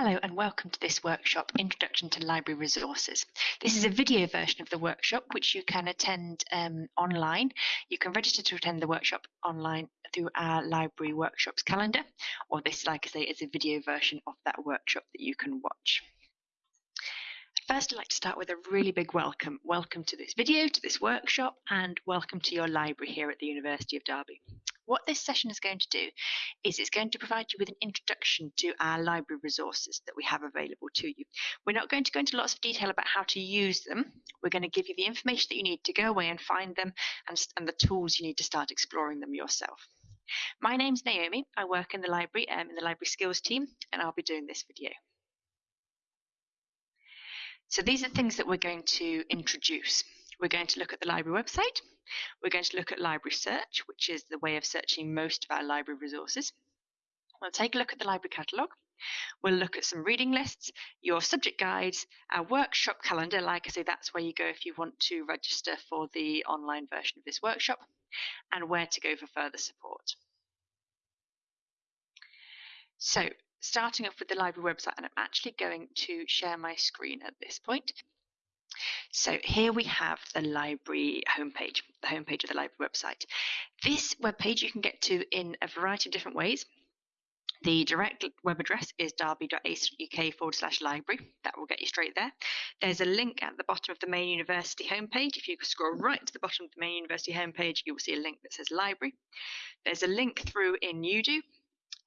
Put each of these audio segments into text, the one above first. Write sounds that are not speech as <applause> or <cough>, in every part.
Hello and welcome to this workshop, Introduction to Library Resources. This is a video version of the workshop which you can attend um, online. You can register to attend the workshop online through our library workshops calendar, or this, like I say, is a video version of that workshop that you can watch. First, I'd like to start with a really big welcome. Welcome to this video, to this workshop, and welcome to your library here at the University of Derby. What this session is going to do is it's going to provide you with an introduction to our library resources that we have available to you. We're not going to go into lots of detail about how to use them. We're going to give you the information that you need to go away and find them and, and the tools you need to start exploring them yourself. My name's Naomi. I work in the library, um, in the library skills team, and I'll be doing this video. So these are things that we're going to introduce. We're going to look at the library website. We're going to look at library search, which is the way of searching most of our library resources. We'll take a look at the library catalogue. We'll look at some reading lists, your subject guides, our workshop calendar. Like I say, that's where you go if you want to register for the online version of this workshop, and where to go for further support. So, starting off with the library website, and I'm actually going to share my screen at this point. So here we have the library homepage, the homepage of the library website. This webpage you can get to in a variety of different ways. The direct web address is derby.ac.uk forward slash library. That will get you straight there. There's a link at the bottom of the main university homepage. If you scroll right to the bottom of the main university homepage, you will see a link that says library. There's a link through in Udo,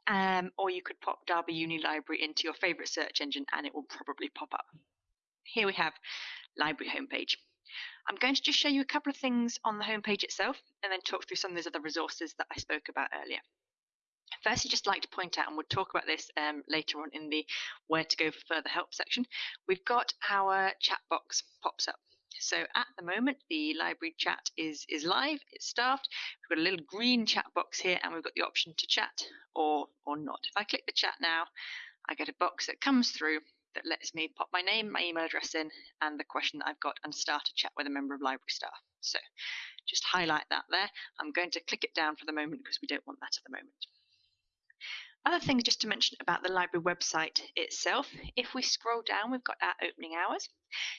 um, or you could pop Derby Uni Library into your favourite search engine and it will probably pop up. Here we have library homepage. I'm going to just show you a couple of things on the homepage itself and then talk through some of those other resources that I spoke about earlier. First, I'd just like to point out, and we'll talk about this um, later on in the where to go for further help section, we've got our chat box pops up. So at the moment, the library chat is, is live, it's staffed. We've got a little green chat box here and we've got the option to chat or, or not. If I click the chat now, I get a box that comes through that lets me pop my name, my email address in, and the question that I've got and start a chat with a member of library staff. So just highlight that there. I'm going to click it down for the moment because we don't want that at the moment. Other things just to mention about the library website itself. If we scroll down, we've got our opening hours.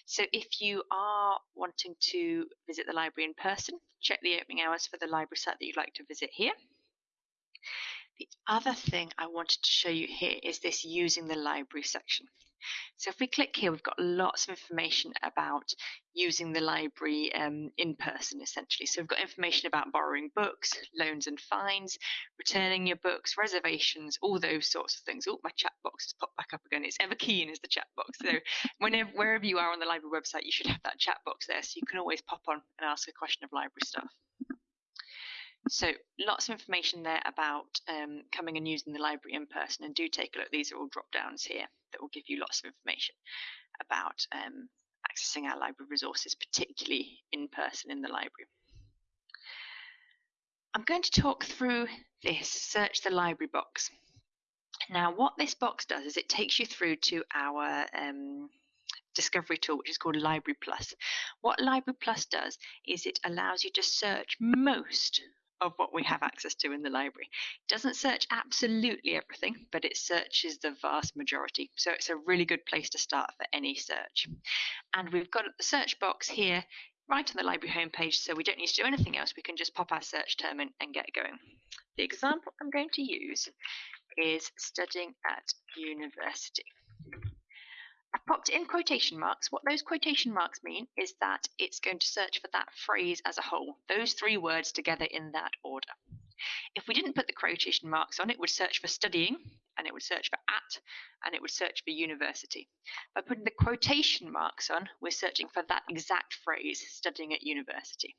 So if you are wanting to visit the library in person, check the opening hours for the library site that you'd like to visit here. The other thing I wanted to show you here is this using the library section. So if we click here, we've got lots of information about using the library um, in person, essentially. So we've got information about borrowing books, loans and fines, returning your books, reservations, all those sorts of things. Oh, my chat box has popped back up again. It's ever keen as the chat box. So whenever, wherever you are on the library website, you should have that chat box there, so you can always pop on and ask a question of library stuff. So lots of information there about um, coming and using the library in person and do take a look. These are all drop downs here that will give you lots of information about um, accessing our library resources, particularly in person in the library. I'm going to talk through this search the library box. Now what this box does is it takes you through to our um, discovery tool, which is called Library Plus. What Library Plus does is it allows you to search most of what we have access to in the library. It doesn't search absolutely everything, but it searches the vast majority. So it's a really good place to start for any search. And we've got the search box here right on the library homepage, so we don't need to do anything else. We can just pop our search term in and get going. The example I'm going to use is studying at university. I've popped in quotation marks. What those quotation marks mean is that it's going to search for that phrase as a whole, those three words together in that order. If we didn't put the quotation marks on, it would search for studying, and it would search for at, and it would search for university. By putting the quotation marks on, we're searching for that exact phrase, studying at university.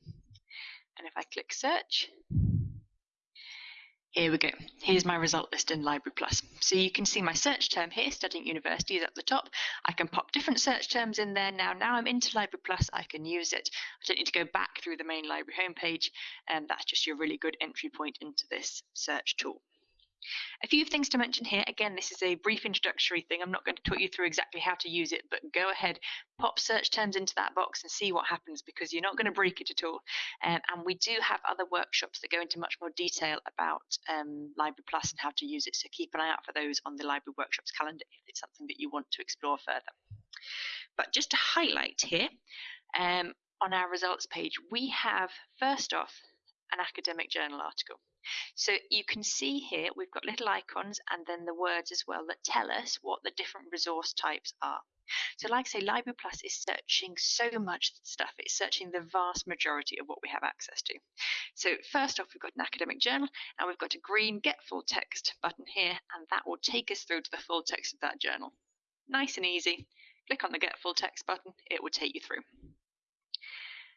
And if I click search, here we go. Here's my result list in Library Plus. So you can see my search term here, studying university, is at the top. I can pop different search terms in there now. Now I'm into Library Plus, I can use it. I don't need to go back through the main library homepage, and that's just your really good entry point into this search tool. A few things to mention here. Again, this is a brief introductory thing. I'm not going to talk you through exactly how to use it, but go ahead, pop search terms into that box and see what happens because you're not going to break it at all. Um, and we do have other workshops that go into much more detail about um, Library Plus and how to use it. So keep an eye out for those on the Library Workshops calendar if it's something that you want to explore further. But just to highlight here, um, on our results page, we have first off an academic journal article. So you can see here we've got little icons and then the words as well that tell us what the different resource types are. So like I say, Library Plus is searching so much stuff. It's searching the vast majority of what we have access to. So first off, we've got an academic journal and we've got a green get full text button here and that will take us through to the full text of that journal. Nice and easy. Click on the get full text button, it will take you through.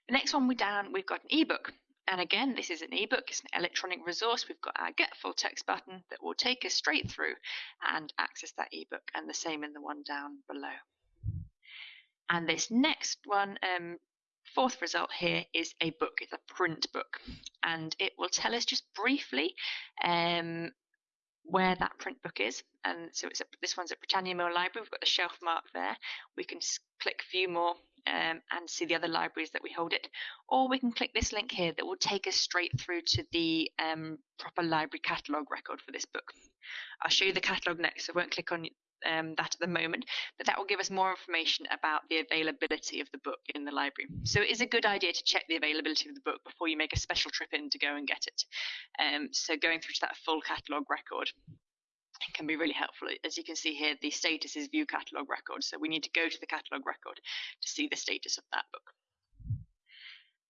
The next one we down, we've got an ebook. And again, this is an ebook, it's an electronic resource. We've got our get full text button that will take us straight through and access that ebook, and the same in the one down below. And this next one, um, fourth result here is a book, it's a print book, and it will tell us just briefly um, where that print book is. And so it's a, this one's at Britannia Mill Library. We've got the shelf mark there. We can click view more um, and see the other libraries that we hold it. Or we can click this link here that will take us straight through to the um, proper library catalogue record for this book. I'll show you the catalogue next, so I won't click on um, that at the moment, but that will give us more information about the availability of the book in the library. So it is a good idea to check the availability of the book before you make a special trip in to go and get it. Um, so going through to that full catalogue record can be really helpful. As you can see here, the status is view catalogue record. So we need to go to the catalogue record to see the status of that book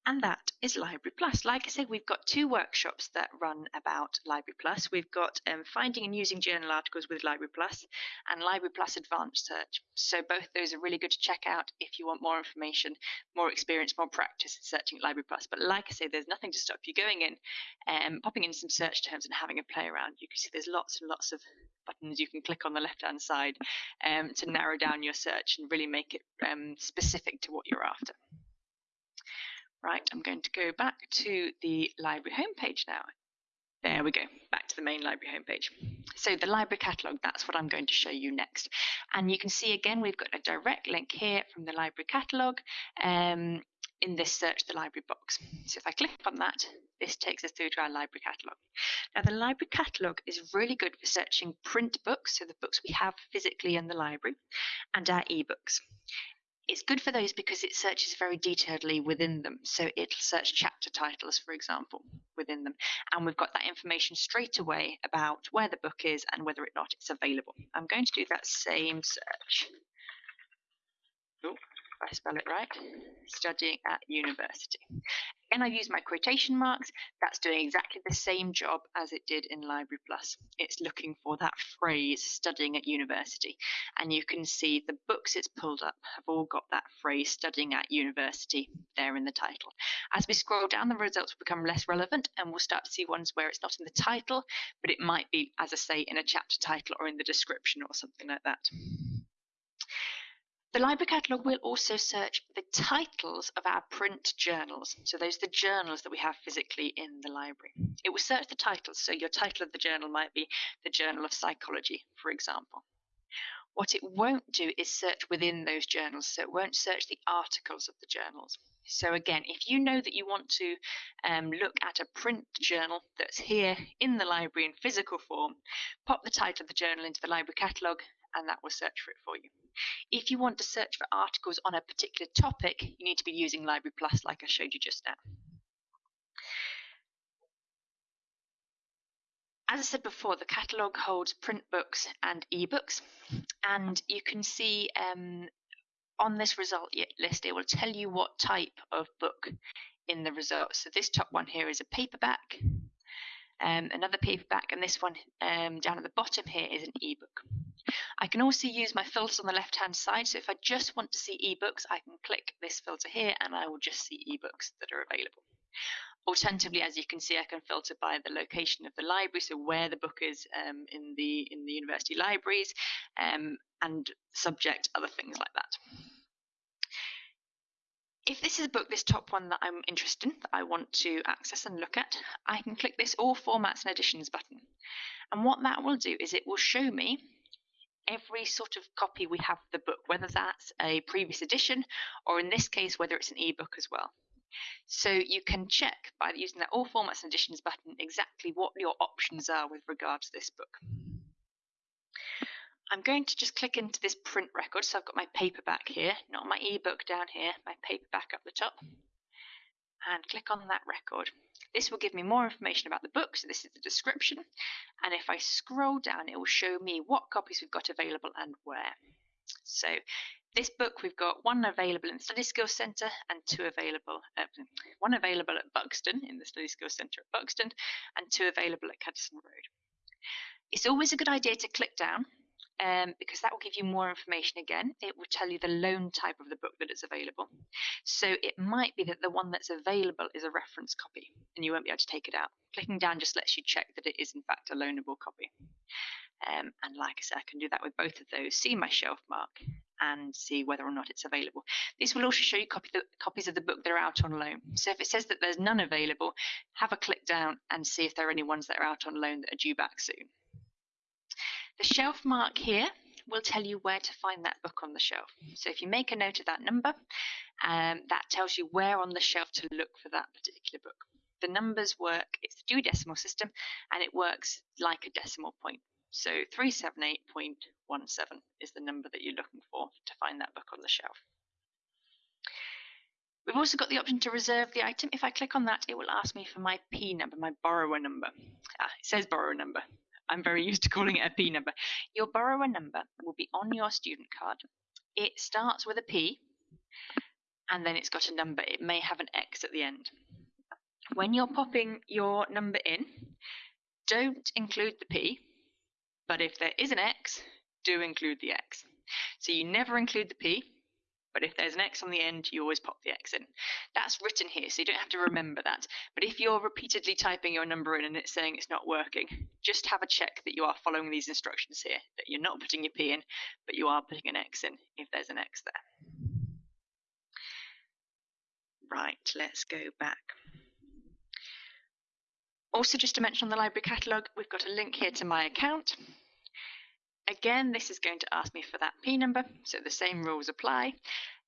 and that is Library Plus. Like I said, we've got two workshops that run about Library Plus. We've got um, finding and using journal articles with Library Plus and Library Plus Advanced Search. So both those are really good to check out if you want more information, more experience, more practice in searching Library Plus. But like I say, there's nothing to stop you going in, um, popping in some search terms and having a play around. You can see there's lots and lots of buttons you can click on the left hand side um, to narrow down your search and really make it um, specific to what you're after. Right, I'm going to go back to the library homepage now. There we go, back to the main library homepage. So the library catalogue, that's what I'm going to show you next. And you can see again, we've got a direct link here from the library catalogue um, in this search the library box. So if I click on that, this takes us through to our library catalogue. Now the library catalogue is really good for searching print books, so the books we have physically in the library, and our ebooks it's good for those because it searches very detailedly within them. So it'll search chapter titles, for example, within them. And we've got that information straight away about where the book is and whether or not it's available. I'm going to do that same search. Oh, if I spell it right, studying at university. Again, I use my quotation marks. That's doing exactly the same job as it did in Library Plus. It's looking for that phrase, studying at university. And you can see the books it's pulled up have all got that phrase, studying at university, there in the title. As we scroll down, the results will become less relevant and we'll start to see ones where it's not in the title, but it might be, as I say, in a chapter title or in the description or something like that. The library catalogue will also search the titles of our print journals. So those are the journals that we have physically in the library. It will search the titles. So your title of the journal might be the Journal of Psychology, for example. What it won't do is search within those journals. So it won't search the articles of the journals. So again, if you know that you want to um, look at a print journal that's here in the library in physical form, pop the title of the journal into the library catalogue and that will search for it for you. If you want to search for articles on a particular topic, you need to be using Library Plus like I showed you just now. As I said before, the catalogue holds print books and ebooks, and you can see um, on this result list, it will tell you what type of book in the results. So this top one here is a paperback, um, another paperback, and this one um, down at the bottom here is an ebook. I can also use my filters on the left hand side. So if I just want to see ebooks, I can click this filter here and I will just see ebooks that are available. Alternatively, as you can see, I can filter by the location of the library, so where the book is um, in the in the university libraries, um, and subject, other things like that. if this is a book, this top one that I'm interested in, that I want to access and look at, I can click this All Formats and Editions button. And what that will do is it will show me every sort of copy we have of the book, whether that's a previous edition or in this case, whether it's an ebook as well. So you can check by using that All Formats and Editions button exactly what your options are with regard to this book. I'm going to just click into this print record. So I've got my paperback here, not my ebook down here, my paperback up the top. And click on that record. This will give me more information about the book. So this is the description. And if I scroll down, it will show me what copies we've got available and where. So this book we've got one available in the Study Skills Centre and two available, one available at Buxton in the Study Skills Centre at Buxton and two available at Kedleston Road. It's always a good idea to click down um, because that will give you more information again. It will tell you the loan type of the book that is available. So it might be that the one that's available is a reference copy and you won't be able to take it out. Clicking down just lets you check that it is in fact a loanable copy. Um, and like I said, I can do that with both of those, see my shelf mark and see whether or not it's available. This will also show you copy the, copies of the book that are out on loan. So if it says that there's none available, have a click down and see if there are any ones that are out on loan that are due back soon. The shelf mark here will tell you where to find that book on the shelf. So if you make a note of that number, um, that tells you where on the shelf to look for that particular book. The numbers work, it's the Dewey Decimal System, and it works like a decimal point. So 378.17 is the number that you're looking for to find that book on the shelf. We've also got the option to reserve the item. If I click on that, it will ask me for my P number, my borrower number. Ah, it says borrower number. I'm very <laughs> used to calling it a P number. Your borrower number will be on your student card. It starts with a P and then it's got a number. It may have an X at the end. When you're popping your number in, don't include the P, but if there is an X, do include the X. So you never include the P, but if there's an X on the end, you always pop the X in. That's written here, so you don't have to remember that. But if you're repeatedly typing your number in and it's saying it's not working, just have a check that you are following these instructions here, that you're not putting your P in, but you are putting an X in if there's an X there. Right, let's go back. Also, just to mention on the library catalogue, we've got a link here to my account. Again, this is going to ask me for that P number, so the same rules apply.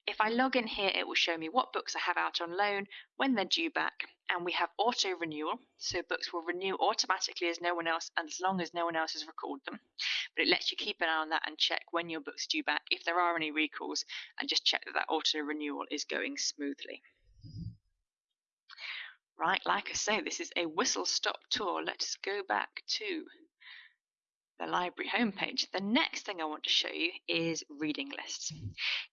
If I log in here, it will show me what books I have out on loan, when they're due back, and we have auto renewal, so books will renew automatically as no one else, as long as no one else has recalled them. But it lets you keep an eye on that and check when your book's due back, if there are any recalls, and just check that that auto renewal is going smoothly. Right, like I say, this is a whistle stop tour. Let's go back to the library homepage. The next thing I want to show you is reading lists. Mm-hmm.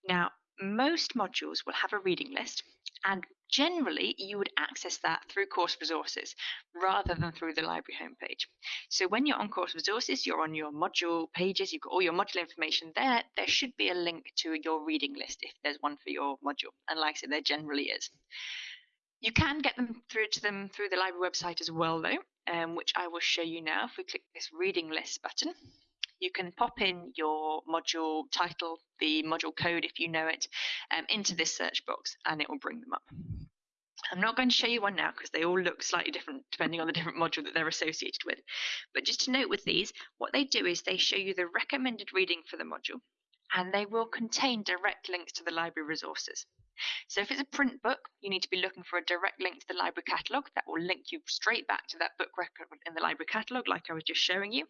Now, most modules will have a reading list and generally you would access that through course resources rather than through the library homepage. So when you're on course resources, you're on your module pages, you've got all your module information there, there should be a link to your reading list if there's one for your module. And like I said, there generally is. You can get them through to them through the library website as well, though, um, which I will show you now. If we click this reading list button, you can pop in your module title, the module code if you know it, um, into this search box and it will bring them up. I'm not going to show you one now because they all look slightly different depending on the different module that they're associated with. But just to note with these, what they do is they show you the recommended reading for the module and they will contain direct links to the library resources. So if it's a print book, you need to be looking for a direct link to the library catalogue that will link you straight back to that book record in the library catalogue like I was just showing you.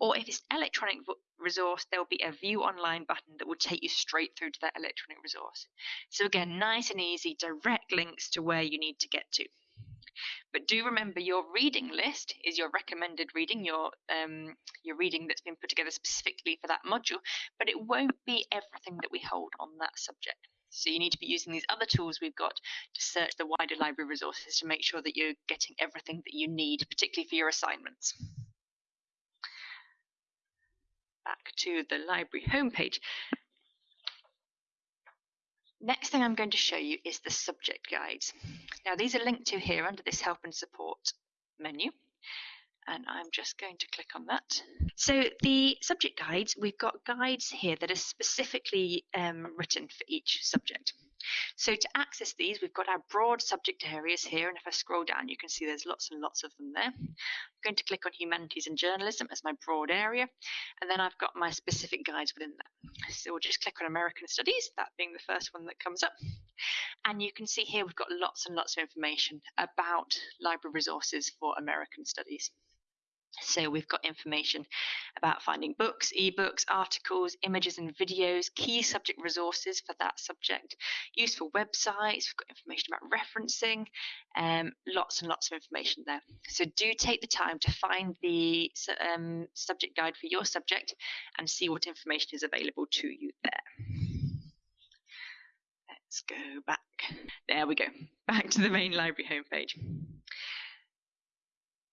Or if it's electronic resource, there will be a view online button that will take you straight through to that electronic resource. So again, nice and easy, direct links to where you need to get to. But do remember your reading list is your recommended reading, your um, your reading that's been put together specifically for that module, but it won't be everything that we hold on that subject. So you need to be using these other tools we've got to search the wider library resources to make sure that you're getting everything that you need, particularly for your assignments. Back to the library homepage. Next thing I'm going to show you is the subject guides. Now these are linked to here under this help and support menu. and I'm just going to click on that. So the subject guides, we've got guides here that are specifically um, written for each subject. So to access these, we've got our broad subject areas here, and if I scroll down, you can see there's lots and lots of them there. I'm going to click on Humanities and Journalism as my broad area, and then I've got my specific guides within that. So we'll just click on American Studies, that being the first one that comes up. And you can see here we've got lots and lots of information about library resources for American Studies. So we've got information about finding books, ebooks, articles, images and videos, key subject resources for that subject, useful websites, we've got information about referencing, um, lots and lots of information there. So do take the time to find the um, subject guide for your subject and see what information is available to you there. Let's go back. There we go. Back to the main library homepage.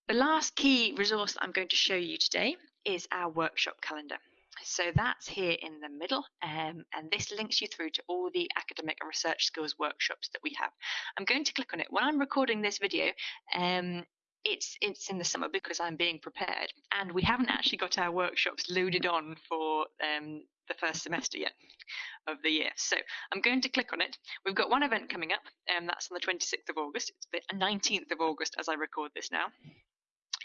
The last key resource I'm going to show you today is our workshop calendar. So that's here in the middle, um, and this links you through to all the academic and research skills workshops that we have. I'm going to click on it. When I'm recording this video, um, it's it's in the summer because I'm being prepared, and we haven't actually got our workshops loaded on for um, the first semester yet of the year. So I'm going to click on it. We've got one event coming up, and that's on the 26th of August. It's the 19th of August as I record this now.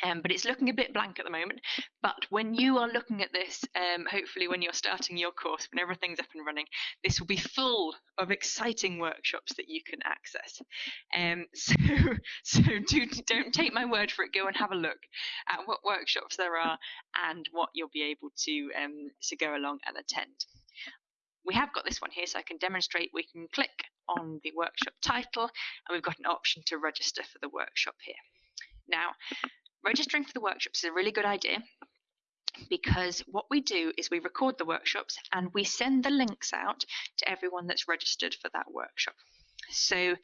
Um, but it's looking a bit blank at the moment. But when you are looking at this, um, hopefully when you're starting your course, when everything's up and running, this will be full of exciting workshops that you can access. Um, <laughs> so, so do, don't take my word for it. Go and have a look at what workshops there are and what you'll be able to um, to go along and attend. We have got this one here, so I can demonstrate. We can click on the workshop title, and we've got an option to register for the workshop here. Now, registering for the workshops is a really good idea because what we do is we record the workshops and we send the links out to everyone that's registered for that workshop. So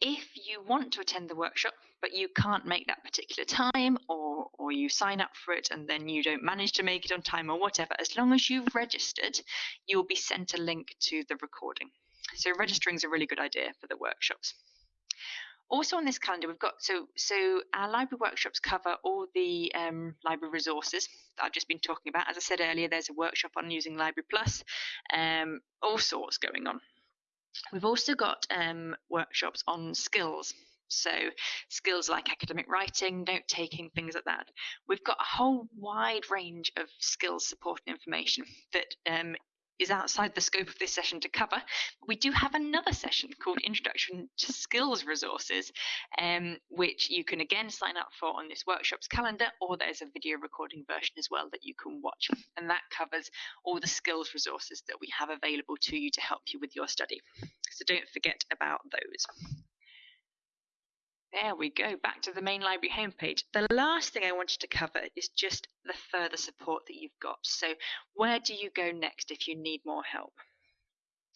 if you want to attend the workshop but you can't make that particular time or or you sign up for it and then you don't manage to make it on time or whatever as long as you've registered you'll be sent a link to the recording so registering is a really good idea for the workshops also on this calendar we've got so so our library workshops cover all the um, library resources that I've just been talking about. As I said earlier, there's a workshop on using Library Plus, um, all sorts going on. We've also got um, workshops on skills. So skills like academic writing, note taking, things like that. We've got a whole wide range of skills support and information that um, is outside the scope of this session to cover. We do have another session called Introduction to Skills Resources, um, which you can again sign up for on this workshop's calendar, or there's a video recording version as well that you can watch. And that covers all the skills resources that we have available to you to help you with your study. So don't forget about those. There we go, back to the main library homepage. The last thing I wanted to cover is just the further support that you've got. So where do you go next if you need more help?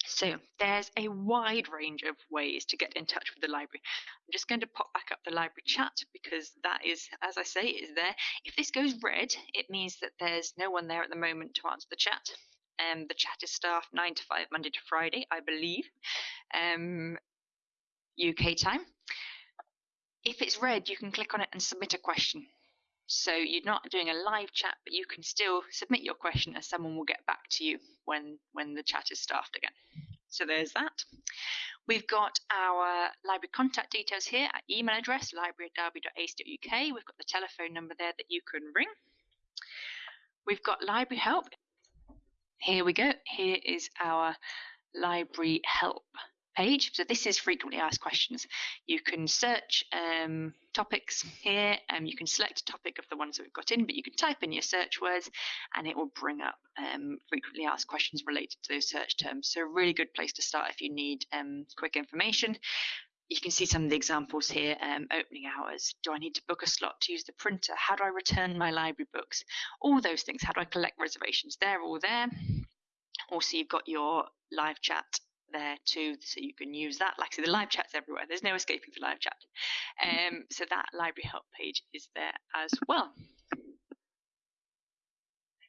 So there's a wide range of ways to get in touch with the library. I'm just going to pop back up the library chat because that is, as I say, is there. If this goes red, it means that there's no one there at the moment to answer the chat. Um, the chat is staffed 9 to 5 Monday to Friday, I believe, um, UK time. If it's red, you can click on it and submit a question. So you're not doing a live chat, but you can still submit your question and someone will get back to you when, when the chat is staffed again. So there's that. We've got our library contact details here, our email address, library@derby.ac.uk. We've got the telephone number there that you can ring. We've got library help. Here we go. Here is our library help page. So this is frequently asked questions. You can search um, topics here. Um, you can select a topic of the ones that we've got in, but you can type in your search words and it will bring up um, frequently asked questions related to those search terms. So a really good place to start if you need um, quick information. You can see some of the examples here. Um, opening hours. Do I need to book a slot to use the printer? How do I return my library books? All those things. How do I collect reservations? They're all there. Also, you've got your live chat there too, so you can use that. Like said, the live chat's everywhere. There's no escaping the live chat. Um, so that library help page is there as well. Let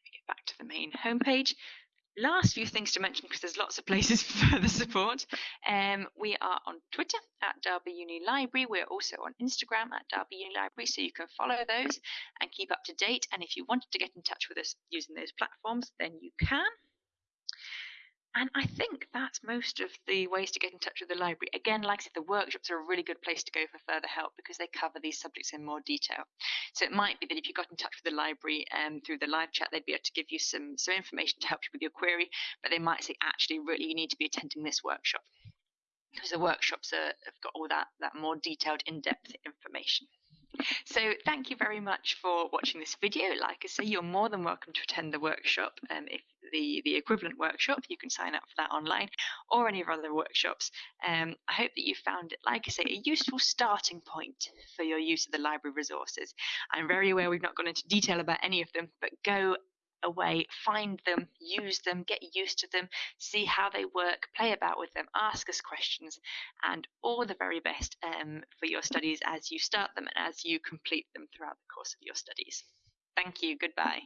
me get back to the main homepage. last few things to mention because there's lots of places <laughs> for further support. Um, we are on Twitter at Derby Uni Library. We're also on Instagram at Derby Uni Library, so you can follow those and keep up to date. And if you wanted to get in touch with us using those platforms, then you can. And I think that's most of the ways to get in touch with the library. Again, like I said, the workshops are a really good place to go for further help because they cover these subjects in more detail. So it might be that if you got in touch with the library um, through the live chat, they'd be able to give you some, some information to help you with your query, but they might say, actually, really, you need to be attending this workshop because the workshops are, have got all that, that more detailed, in-depth information. So thank you very much for watching this video. Like I say, you're more than welcome to attend the workshop. Um, if the, the equivalent workshop, you can sign up for that online or any of our other workshops. Um, I hope that you found it, like I say, a useful starting point for your use of the library resources. I'm very aware we've not gone into detail about any of them, but go away, find them, use them, get used to them, see how they work, play about with them, ask us questions, and all the very best um, for your studies as you start them and as you complete them throughout the course of your studies. Thank you. Goodbye.